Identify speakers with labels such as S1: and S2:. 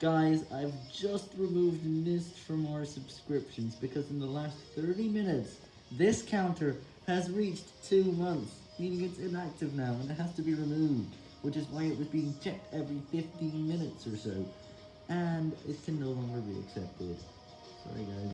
S1: Guys, I've just removed Mist from our subscriptions because in the last 30 minutes, this counter has reached 2 months, meaning it's inactive now and it has to be removed, which is why it was being checked every 15 minutes or so, and it can no longer be accepted. Sorry guys.